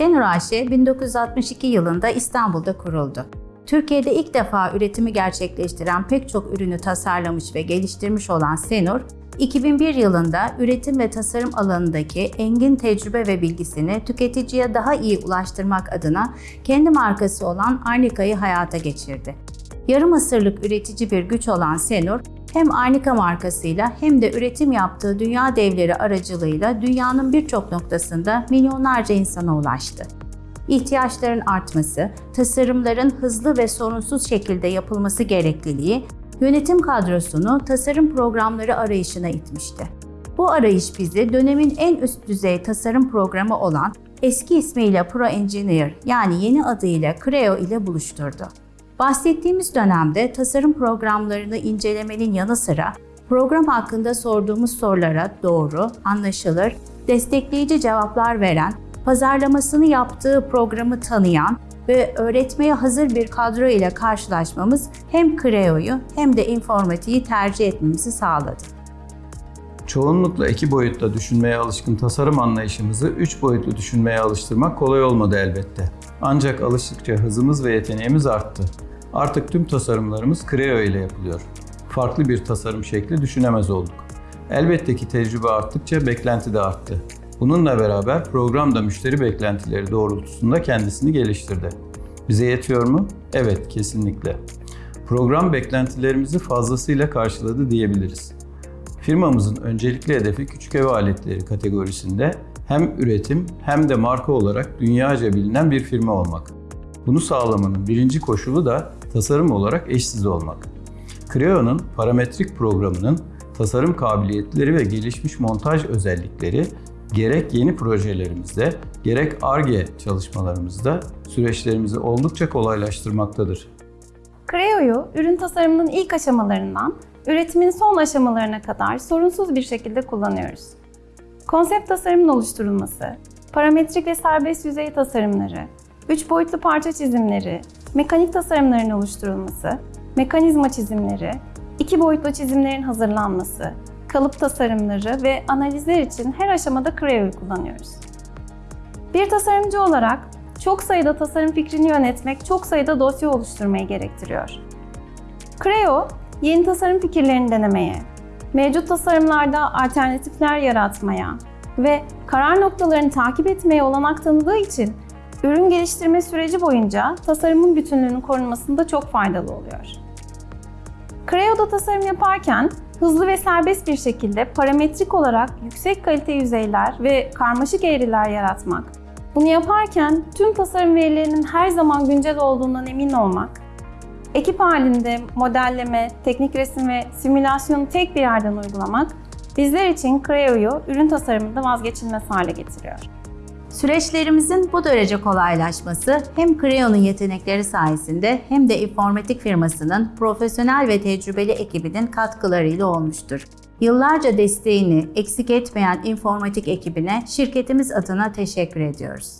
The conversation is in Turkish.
Senur AŞ 1962 yılında İstanbul'da kuruldu. Türkiye'de ilk defa üretimi gerçekleştiren pek çok ürünü tasarlamış ve geliştirmiş olan Senur, 2001 yılında üretim ve tasarım alanındaki engin tecrübe ve bilgisini tüketiciye daha iyi ulaştırmak adına kendi markası olan Arnica'yı hayata geçirdi. Yarım asırlık üretici bir güç olan Senur, hem Arnica markasıyla hem de üretim yaptığı dünya devleri aracılığıyla dünyanın birçok noktasında milyonlarca insana ulaştı. İhtiyaçların artması, tasarımların hızlı ve sorunsuz şekilde yapılması gerekliliği, yönetim kadrosunu tasarım programları arayışına itmişti. Bu arayış bizi dönemin en üst düzey tasarım programı olan eski ismiyle Pro Engineer yani yeni adıyla Creo ile buluşturdu. Bahsettiğimiz dönemde tasarım programlarını incelemenin yanı sıra program hakkında sorduğumuz sorulara doğru, anlaşılır, destekleyici cevaplar veren, pazarlamasını yaptığı programı tanıyan ve öğretmeye hazır bir kadro ile karşılaşmamız hem Creo'yu hem de informatiği tercih etmemizi sağladı. Çoğunlukla iki boyutta düşünmeye alışkın tasarım anlayışımızı üç boyutlu düşünmeye alıştırmak kolay olmadı elbette. Ancak alıştıkça hızımız ve yeteneğimiz arttı. Artık tüm tasarımlarımız Creo ile yapılıyor. Farklı bir tasarım şekli düşünemez olduk. Elbette ki tecrübe arttıkça beklenti de arttı. Bununla beraber program da müşteri beklentileri doğrultusunda kendisini geliştirdi. Bize yetiyor mu? Evet, kesinlikle. Program beklentilerimizi fazlasıyla karşıladı diyebiliriz. Firmamızın öncelikli hedefi küçük ev aletleri kategorisinde hem üretim hem de marka olarak dünyaca bilinen bir firma olmak. Bunu sağlamanın birinci koşulu da tasarım olarak eşsiz olmak. Creo'nun parametrik programının tasarım kabiliyetleri ve gelişmiş montaj özellikleri gerek yeni projelerimizde gerek ARGE çalışmalarımızda süreçlerimizi oldukça kolaylaştırmaktadır. Creo'yu ürün tasarımının ilk aşamalarından üretimin son aşamalarına kadar sorunsuz bir şekilde kullanıyoruz. Konsept tasarımın oluşturulması, parametrik ve serbest yüzey tasarımları, üç boyutlu parça çizimleri, mekanik tasarımların oluşturulması, mekanizma çizimleri, iki boyutlu çizimlerin hazırlanması, kalıp tasarımları ve analizler için her aşamada Creo'yu kullanıyoruz. Bir tasarımcı olarak çok sayıda tasarım fikrini yönetmek çok sayıda dosya oluşturmayı gerektiriyor. Creo, yeni tasarım fikirlerini denemeye, mevcut tasarımlarda alternatifler yaratmaya ve karar noktalarını takip etmeye olanak tanıdığı için ürün geliştirme süreci boyunca tasarımın bütünlüğünün korunmasında çok faydalı oluyor. Creo'da tasarım yaparken hızlı ve serbest bir şekilde parametrik olarak yüksek kalite yüzeyler ve karmaşık eğriler yaratmak, bunu yaparken tüm tasarım verilerinin her zaman güncel olduğundan emin olmak, ekip halinde modelleme, teknik resim ve simülasyonu tek bir yerden uygulamak bizler için Creo'yu ürün tasarımında vazgeçilmez hale getiriyor. Süreçlerimizin bu derece kolaylaşması hem Creo'nun yetenekleri sayesinde hem de informatik firmasının profesyonel ve tecrübeli ekibinin katkılarıyla olmuştur. Yıllarca desteğini eksik etmeyen informatik ekibine şirketimiz adına teşekkür ediyoruz.